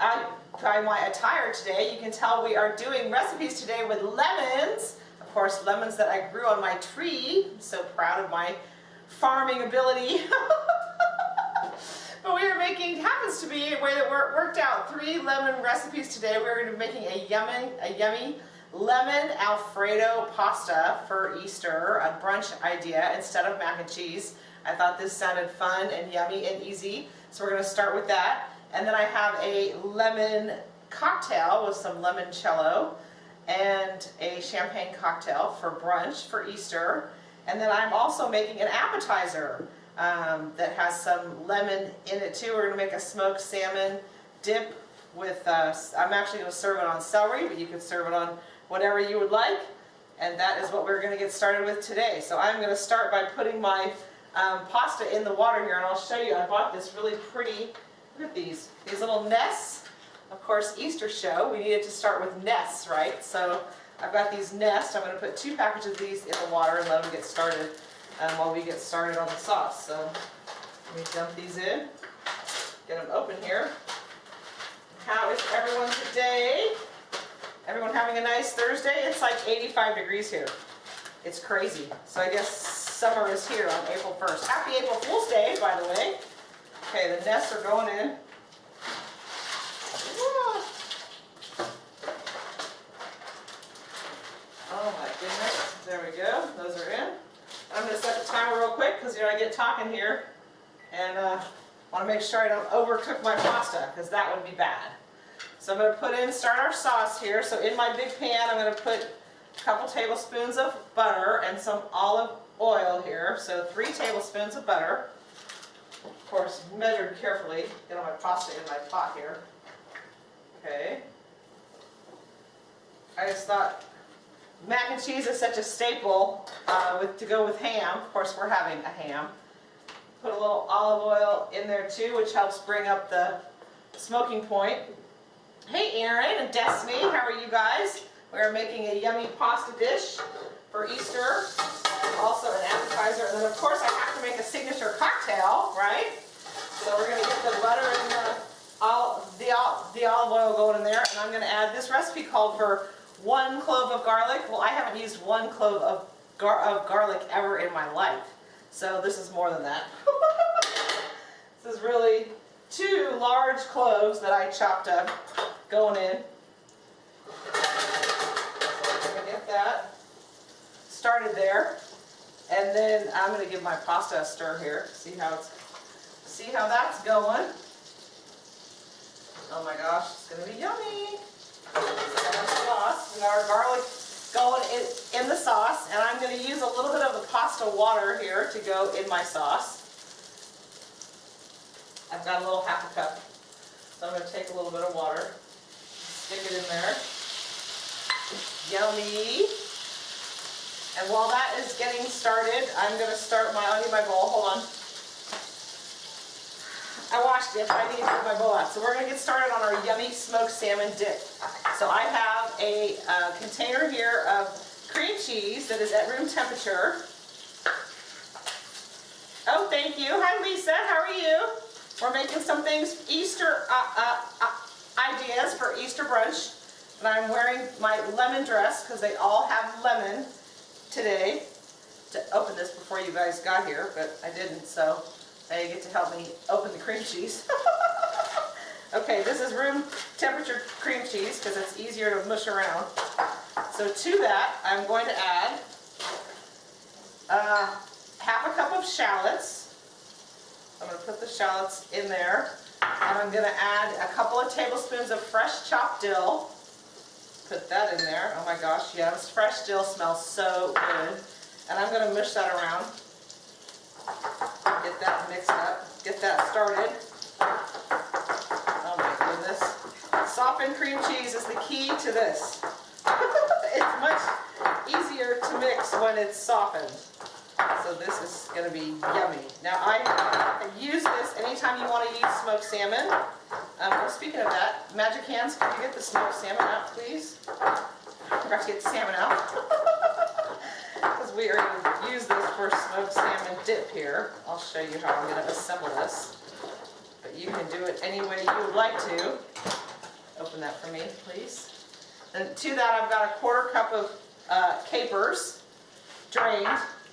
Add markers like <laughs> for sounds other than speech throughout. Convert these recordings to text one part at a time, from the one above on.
uh, by my attire today, you can tell we are doing recipes today with lemons. Of course, lemons that I grew on my tree. I'm so proud of my farming ability. <laughs> but we are making, happens to be a way that worked out three lemon recipes today. We're going to be making a yummy, a yummy lemon alfredo pasta for Easter, a brunch idea instead of mac and cheese. I thought this sounded fun and yummy and easy, so we're going to start with that. And then I have a lemon cocktail with some limoncello and a champagne cocktail for brunch for Easter. And then I'm also making an appetizer um, that has some lemon in it too. We're going to make a smoked salmon dip with, uh, I'm actually going to serve it on celery, but you could serve it on whatever you would like. And that is what we're going to get started with today. So I'm going to start by putting my um, pasta in the water here, and I'll show you. I bought this really pretty, look at these, these little nests. Of course, Easter show, we needed to start with nests, right? So I've got these nests. I'm going to put two packages of these in the water and let them get started um, while we get started on the sauce. So let me dump these in, get them open here. How is everyone today? Everyone having a nice Thursday? It's like 85 degrees here. It's crazy. So I guess summer is here on April 1st. Happy April Fool's Day, by the way. Okay, the nests are going in. Oh my goodness. There we go. Those are in. I'm going to set the timer real quick because you know I get talking here and uh, want to make sure I don't overcook my pasta because that would be bad. So I'm going to put in, start our sauce here. So in my big pan, I'm going to put a couple tablespoons of butter and some olive oil here. So three tablespoons of butter. Of course, measured carefully. Get all my pasta in my pot here. Okay. I just thought mac and cheese is such a staple uh, with, to go with ham. Of course, we're having a ham. Put a little olive oil in there too, which helps bring up the smoking point. Hey Aaron and Destiny, how are you guys? We're making a yummy pasta dish for Easter, also an appetizer, and then of course I have to make a signature cocktail, right? So we're to get the butter and the, all, the, the olive oil going in there, and I'm going to add this recipe called for one clove of garlic. Well, I haven't used one clove of, gar of garlic ever in my life, so this is more than that. <laughs> this is really two large cloves that I chopped up going in. So get that started there. And then I'm going to give my pasta a stir here. See how it's, see how that's going. Oh my gosh, it's going to be yummy. Sauce, got our garlic going in, in the sauce, and I'm going to use a little bit of the pasta water here to go in my sauce. I've got a little half a cup, so I'm going to take a little bit of water. Stick it in there. Yummy. And while that is getting started, I'm going to start my, I need my bowl, hold on. I washed it, I need to put my bowl out. So we're going to get started on our yummy smoked salmon dip. So I have a uh, container here of cream cheese that is at room temperature. Oh, thank you. Hi, Lisa. How are you? We're making some things, Easter uh, uh, uh ideas for Easter brunch. And I'm wearing my lemon dress because they all have lemon today to open this before you guys got here, but I didn't, so now you get to help me open the cream cheese. <laughs> okay, this is room temperature cream cheese because it's easier to mush around. So to that, I'm going to add uh, half a cup of shallots. I'm going to put the shallots in there. And I'm going to add a couple of tablespoons of fresh chopped dill. Put that in there. Oh my gosh, yes. Fresh dill smells so good. And I'm going to mush that around. Get that mixed up. Get that started. Oh my goodness. Softened cream cheese is the key to this. <laughs> it's much easier to mix when it's softened. So this is going to be yummy. Now I use this anytime you want to use smoked salmon. Um, well, speaking of that, Magic Hands, can you get the smoked salmon out, please? Forgot to get the salmon out. <laughs> Because we are going to use this for smoked salmon dip here. I'll show you how I'm gonna assemble this. But you can do it any way you would like to. Open that for me, please. And to that, I've got a quarter cup of uh, capers, drained,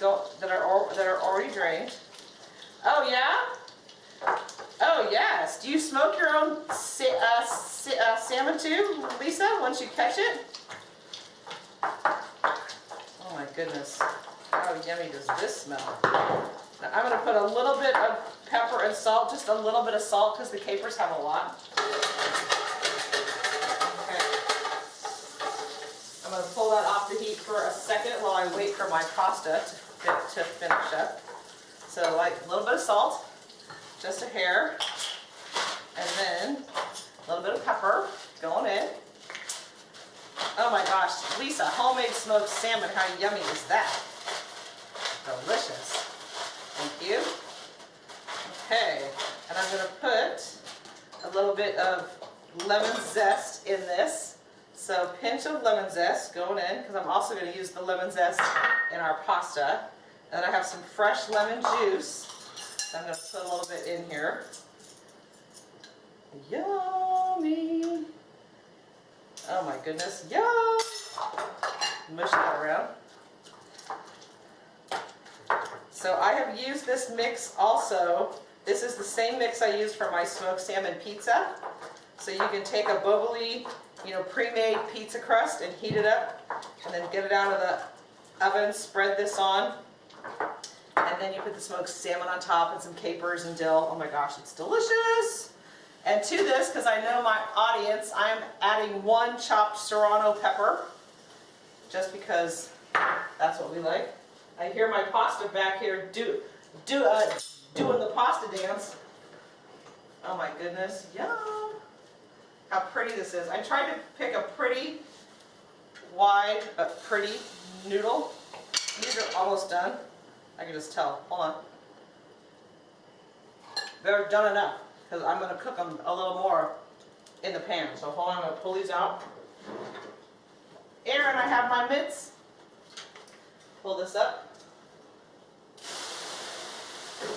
that are, that are already drained. Oh, yeah? Oh, yes. Do you smoke your own sa uh, sa uh, salmon too, Lisa, once you catch it? Oh my goodness. How yummy does this smell? Now, I'm gonna put a little bit of pepper and salt, just a little bit of salt, because the capers have a lot. Okay. I'm gonna pull that off the heat for a second while I wait for my pasta to, to finish up. So like a little bit of salt, just a hair, and then a little bit of pepper going in. Oh my gosh, Lisa, homemade smoked salmon, how yummy is that? Delicious. Thank you. Okay, and I'm gonna put a little bit of lemon zest in this. So pinch of lemon zest going in, because I'm also gonna use the lemon zest in our pasta. And I have some fresh lemon juice. So I'm gonna put a little bit in here. Yummy. Oh my goodness, yum! Mush that around. So I have used this mix also. This is the same mix I used for my smoked salmon pizza. So you can take a bubbly, you know, pre-made pizza crust and heat it up and then get it out of the oven, spread this on. And then you put the smoked salmon on top and some capers and dill. Oh my gosh, it's delicious. And to this, because I know my audience, I'm adding one chopped serrano pepper, just because that's what we like. I hear my pasta back here do, do, uh, doing the pasta dance. Oh my goodness, yum. How pretty this is. I tried to pick a pretty, wide, but pretty noodle. These are almost done. I can just tell. Hold on. They're done enough because I'm going to cook them a little more in the pan. So hold on, I'm going to pull these out. Aaron, I have my mitts. Pull this up.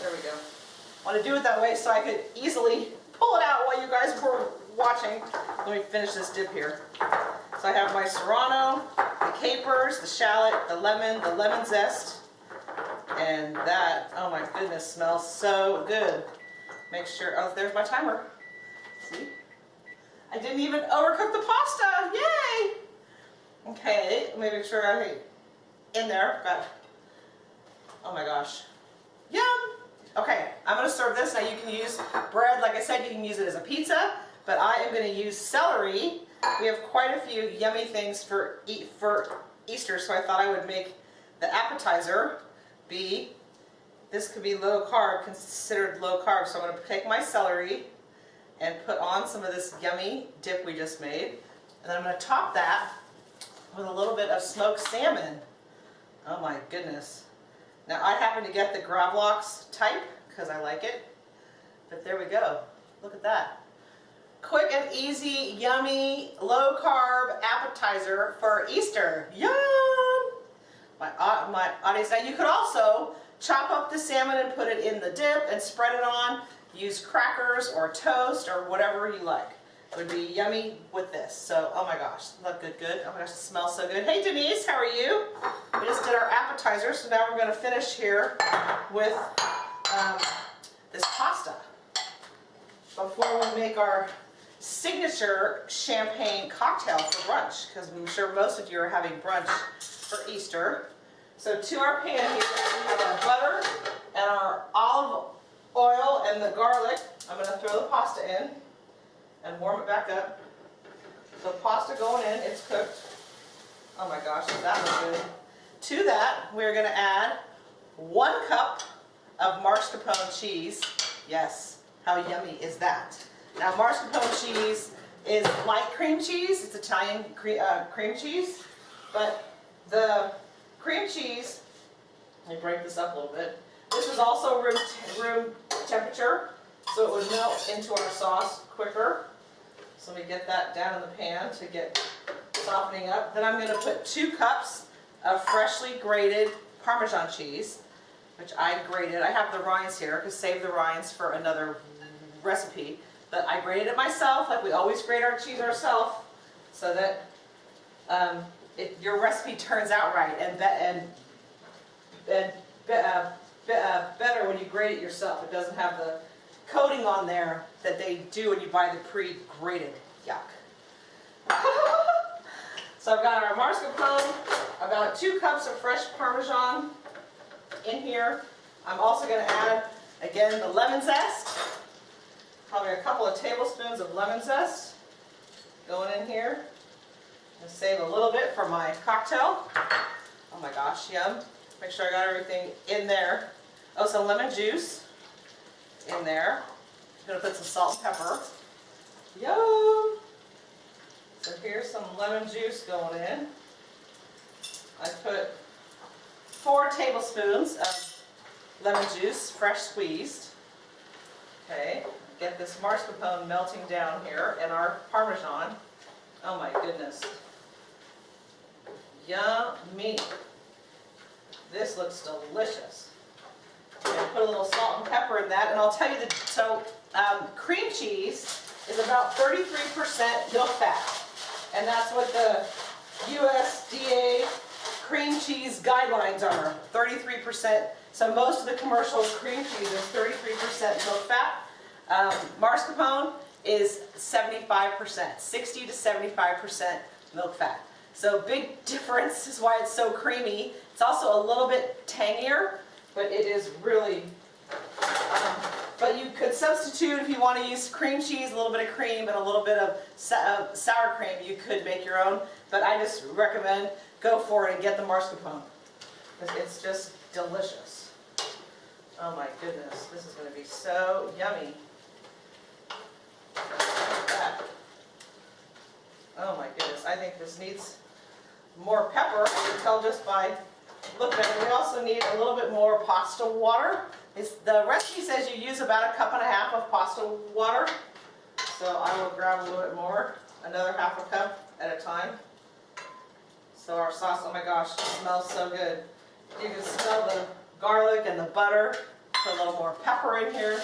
There we go. I want to do it that way so I could easily pull it out while you guys were watching. Let me finish this dip here. So I have my serrano, the capers, the shallot, the lemon, the lemon zest, and that, oh my goodness, smells so good. Make sure, oh, there's my timer. See? I didn't even overcook the pasta, yay! Okay, let me make sure I, in there, got, oh my gosh, yum! Okay, I'm gonna serve this, now you can use bread, like I said, you can use it as a pizza, but I am gonna use celery. We have quite a few yummy things for, eat, for Easter, so I thought I would make the appetizer be this could be low carb, considered low carb. So I'm to take my celery and put on some of this yummy dip we just made. And then I'm to top that with a little bit of smoked salmon. Oh my goodness. Now I happen to get the Gravlox type because I like it. But there we go. Look at that. Quick and easy, yummy, low carb appetizer for Easter. Yum! My, au- my audience, now you could also chop up the salmon and put it in the dip and spread it on. Use crackers or toast or whatever you like. Would be yummy with this. So, oh my gosh, look good, good. Oh my gosh, it smells so good. Hey Denise, how are you? We just did our appetizer, so now we're going to finish here with um, this pasta. Before we make our signature champagne cocktail for brunch, because I'm sure most of you are having brunch for Easter. So to our pan here, we have our butter and our olive oil and the garlic. I'm going to throw the pasta in and warm it back up. So pasta going in, it's cooked. Oh my gosh, that looks good. To that, we're going to add one cup of mascarpone cheese. Yes, how yummy is that? Now mascarpone cheese is light cream cheese. It's Italian cre uh, cream cheese. But the cream cheese, let me break this up a little bit. This is also room, room temperature, so it would melt into our sauce quicker. So me get that down in the pan to get softening up. Then I'm going to put two cups of freshly grated Parmesan cheese. which I grated. I have the rinds here, because save the rinds for another recipe. But I grated it myself, like we always grate our cheese ourselves, so that um, it, your recipe turns out right and be, and and be, uh, be, uh, better when you grate it yourself. It doesn't have the coating on there that they do when you buy the pre-grated. Yuck. <laughs> so I've got our mascarpone. I've got two cups of fresh Parmesan in here. I'm also going to add, again, the lemon zest. Probably a couple of tablespoons of lemon zest going in here. And save a little bit for my cocktail. Oh my gosh, yum. Make sure I got everything in there. Oh, some lemon juice in there. I'm going to put some salt and pepper. Yum! So here's some lemon juice going in. I put four tablespoons of lemon juice, fresh squeezed. Okay, get this mascarpone melting down here and our Parmesan. Oh my goodness. Yummy. This looks delicious. Put a little salt and pepper in that, and I'll tell you that, so um, cream cheese is about 33% milk fat. And that's what the USDA cream cheese guidelines are, 33%. So most of the commercial cream cheese is 33% milk fat. Um, mascarpone is 75%, 60 to 75% milk fat. So big <laughs> difference is why it's so creamy. It's also a little bit tangier, but it is really, um, but you could substitute if you want to use cream cheese, a little bit of cream and a little bit of uh, sour cream, you could make your own. But I just recommend go for it and get the mascarpone. Because it's just delicious. Oh my goodness, this is going to be so yummy. Oh my goodness, I think this needs more pepper. I can tell just by looking at it. Also need a little bit more pasta water. It's, the recipe says you use about a cup and a half of pasta water. So I will grab a little bit more, another half a cup at a time. So our sauce, oh my gosh, smells so good. You can smell the garlic and the butter. Put a little more pepper in here.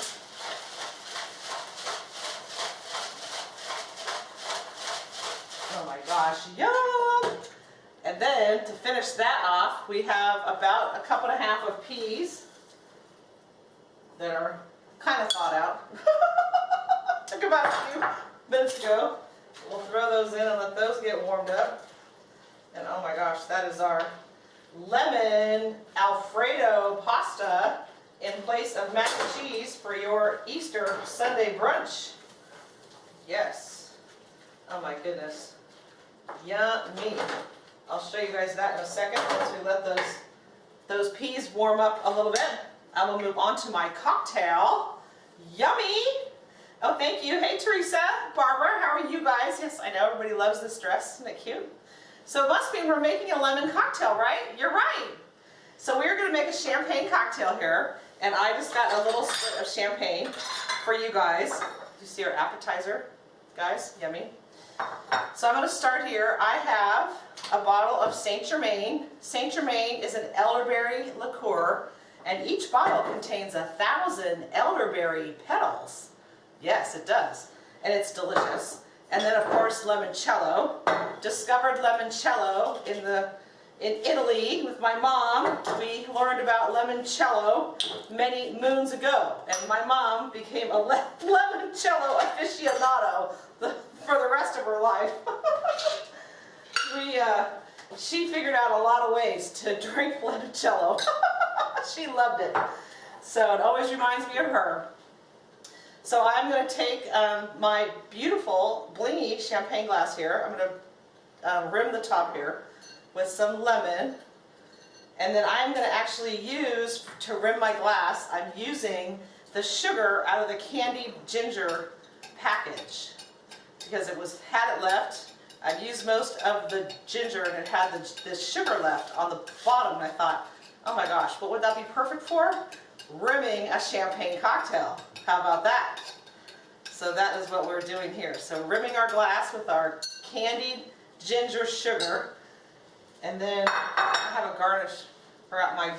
Oh my gosh, yum! And then to finish that off, we have about a cup and a half of peas that are kind of thawed out. <laughs> Took about a few minutes ago. We'll throw those in and let those get warmed up. And oh my gosh, that is our lemon Alfredo pasta in place of mac and cheese for your Easter Sunday brunch. Yes. Oh my goodness. Yummy. I'll show you guys that in a second once we let those, those peas warm up a little bit. I will move on to my cocktail. Yummy! Oh, thank you. Hey, Teresa, Barbara, how are you guys? Yes, I know everybody loves this dress. Isn't it cute? So it must mean we're making a lemon cocktail, right? You're right. So we're going to make a champagne cocktail here. And I just got a little split of champagne for you guys. You see our appetizer, guys? Yummy. So I'm going to start here. I have a bottle of Saint Germain. Saint Germain is an elderberry liqueur, and each bottle contains a thousand elderberry petals. Yes, it does. And it's delicious. And then, of course, limoncello. Discovered limoncello in the in Italy with my mom. We learned about limoncello many moons ago, and my mom became a <laughs> limoncello aficionado for the rest of her life. <laughs> we, uh, she figured out a lot of ways to <laughs> drink limoncello. <laughs> she loved it. So it always reminds me of her. So I'm going to take um, my beautiful blingy champagne glass here. I'm going to um, rim the top here with some lemon. And then I'm going to actually use, to rim my glass, I'm using the sugar out of the candied ginger package. Because it was had it left. I've used most of the ginger and it had the, the sugar left on the bottom. And I thought, oh my gosh, what would that be perfect for? Rimming a champagne cocktail. How about that? So that is what we're doing here. So rimming our glass with our candied ginger sugar. And then I have a garnish, forgot my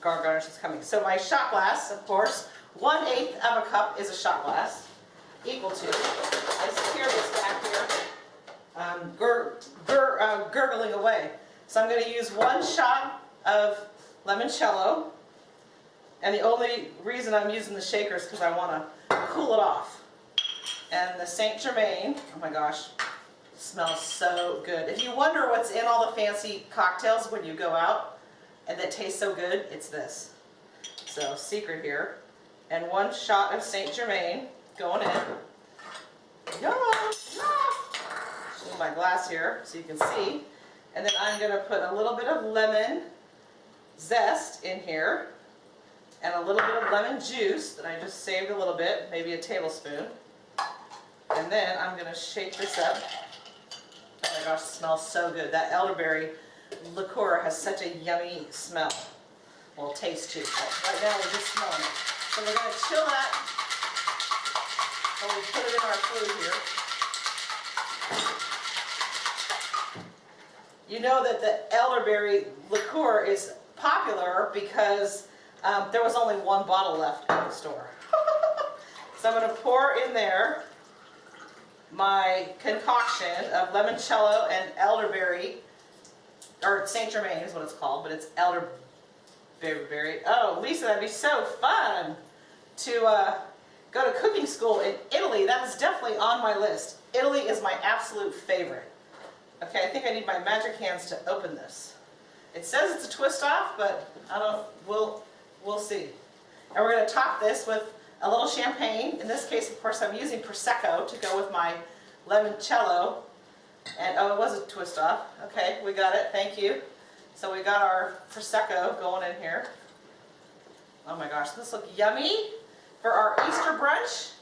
garnish is coming. So my shot glass, of course, one eighth of a cup is a shot glass, equal to, I secure this back here, um, gur, gur, uh, gurgling away. So I'm going to use one shot of limoncello, and the only reason I'm using the shaker is because I want to cool it off. And the Saint Germain, oh my gosh, smells so good. If you wonder what's in all the fancy cocktails when you go out and that tastes so good, it's this. So secret here. And one shot of Saint Germain going in. Yeah, yeah. my glass here so you can see. And then I'm going to put a little bit of lemon zest in here and a little bit of lemon juice that I just saved a little bit, maybe a tablespoon. And then I'm going to shake this up. Oh my gosh, smells so good. That elderberry liqueur has such a yummy smell. Well, taste too. But right now we're just smelling it. So we're going to chill that we put it in our food here. You know that the elderberry liqueur is popular because um, there was only one bottle left at the store. <laughs> so I'm going to pour in there my concoction of limoncello and elderberry, or Saint Germain is what it's called, but it's elderberry. Oh, Lisa, that'd be so fun to uh, go to cooking school in Italy. That is definitely on my list. Italy is my absolute favorite. Okay, I think I need my magic hands to open this. It says it's a twist off, but I don't, we'll, we'll see. And we're going to top this with a little champagne. In this case, of course, I'm using Prosecco to go with my limoncello. And, oh, it was a twist off. Okay, we got it. Thank you. So we got our Prosecco going in here. Oh my gosh, this looks yummy for our Easter brunch.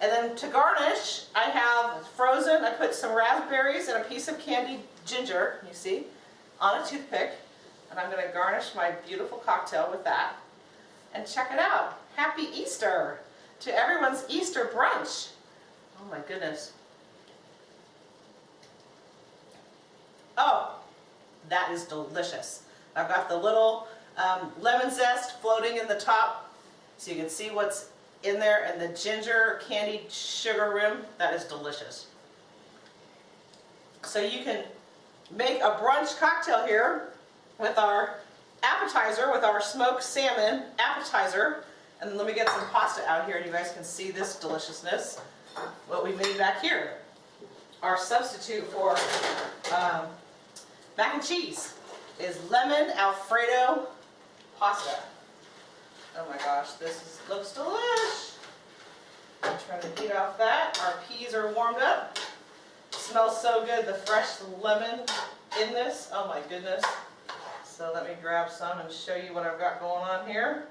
And then to garnish, I have frozen, I put some raspberries and a piece of candied ginger, you see, on a toothpick. And I'm going to garnish my beautiful cocktail with that. And check it out. Happy Easter to everyone's Easter brunch. Oh my goodness. Oh, that is delicious. I've got the little um, lemon zest floating in the top so you can see what's in there and the ginger candied sugar rim. That is delicious. So you can make a brunch cocktail here with our appetizer, with our smoked salmon appetizer. And let me get some pasta out here and you guys can see this deliciousness. What we made back here. Our substitute for um, mac and cheese is lemon alfredo pasta. Oh my gosh, this is, looks delish. I'm trying to heat off that. Our peas are warmed up. Smells so good, the fresh lemon in this. Oh my goodness. So let me grab some and show you what I've got going on here.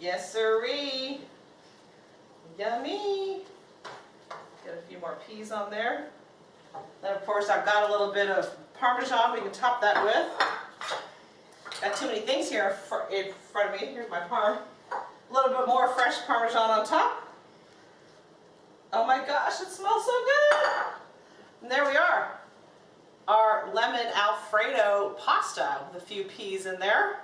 Yes, sirree. Yummy. Get a few more peas on there. Then of course I've got a little bit of Parmesan we can top that with. Got too many things here in front of me. Here's my parm. A little bit more fresh Parmesan on top. Oh my gosh, it smells so good. And there we are our lemon alfredo pasta with a few peas in there.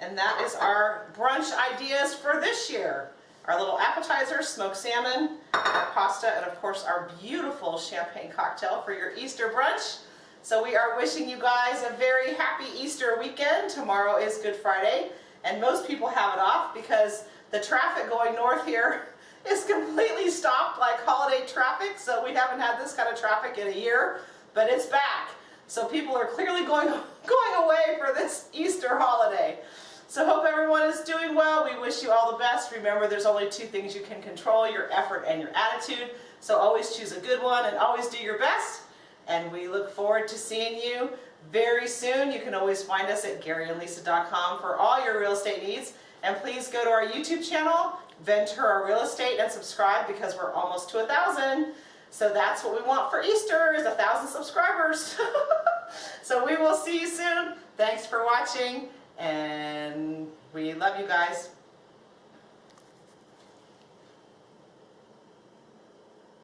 And that is our brunch ideas for this year. Our little appetizer, smoked salmon, our pasta, and of course our beautiful champagne cocktail for your Easter brunch. So we are wishing you guys a very happy Easter weekend. Tomorrow is Good Friday, and most people have it off because the traffic going north here <laughs> is completely stopped like holiday traffic, so we haven't had this kind of traffic in a year, but it's back. So people are clearly going, <laughs> going away for this Easter holiday. So hope everyone is doing well. We wish you all the best. Remember, there's only two things you can control, your effort and your attitude. So always choose a good one and always do your best. And we look forward to seeing you very soon. You can always find us at GaryandLisa.com for all your real estate needs. And please go to our YouTube channel, Ventura Real Estate, and subscribe because we're almost to a thousand. So that's what we want for Easter is a thousand subscribers. <laughs> so we will see you soon. Thanks for watching and we love you guys.